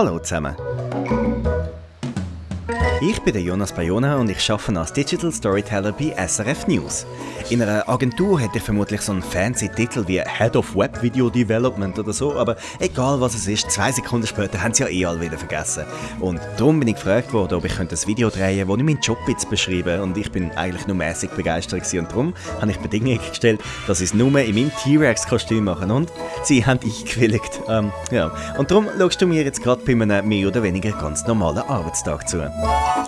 Hallo zusammen. Ich bin der Jonas Bayona und ich arbeite als Digital Storyteller bei SRF News. In einer Agentur hätte ich vermutlich so einen fancy Titel wie Head of Web Video Development oder so, aber egal was es ist, zwei Sekunden später haben sie ja eh alle wieder vergessen. Und darum bin ich gefragt worden, ob ich ein Video drehen könnte, wo ich meinen Job jetzt beschreibe und ich bin eigentlich nur mäßig begeistert gewesen. und darum habe ich Bedingungen gestellt, dass ich es nur in meinem T-Rex-Kostüm mache und sie haben eingewilligt. Ähm, ja. Und darum schaust du mir jetzt gerade bei einem mehr oder weniger ganz normalen Arbeitstag zu.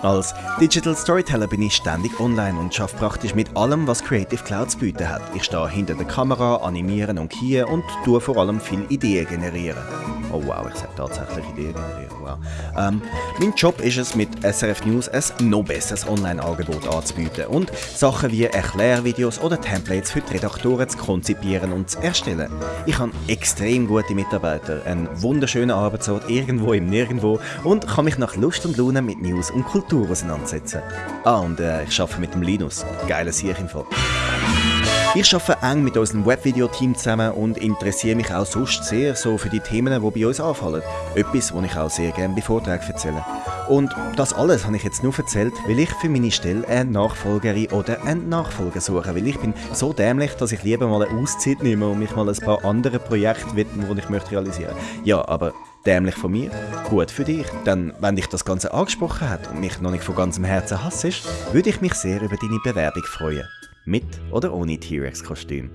Als Digital Storyteller bin ich ständig online und schaffe praktisch mit allem, was Creative Cloud zu bieten hat. Ich stehe hinter der Kamera, animieren und kien und tue vor allem viele Ideen generieren. Oh wow, ich sage tatsächlich Ideen. Wow. Ähm, mein Job ist es, mit SRF News ein noch besseres Online-Angebot anzubieten und Sachen wie Erklärvideos oder Templates für die Redaktoren zu konzipieren und zu erstellen. Ich habe extrem gute Mitarbeiter, einen wunderschönen Arbeitsort irgendwo im Nirgendwo und kann mich nach Lust und Laune mit News und Kultur auseinandersetzen. Ah, und äh, ich arbeite mit dem Linus. Geiles Sieg im Fall. Ich arbeite eng mit unserem Webvideo-Team zusammen und interessiere mich auch sonst sehr so für die Themen, die bei uns anfallen. Etwas, was ich auch sehr gerne bei Vorträgen erzähle. Und das alles habe ich jetzt nur erzählt, weil ich für meine Stelle eine Nachfolgerin oder einen Nachfolger suche. Weil ich bin so dämlich, dass ich lieber mal eine Auszeit nehme und mich mal ein paar andere Projekte widme, die ich möchte realisieren möchte. Ja, aber dämlich von mir, gut für dich. Denn wenn dich das Ganze angesprochen hat und mich noch nicht von ganzem Herzen hassest, würde ich mich sehr über deine Bewerbung freuen. Mit oder ohne T-Rex-Kostüm.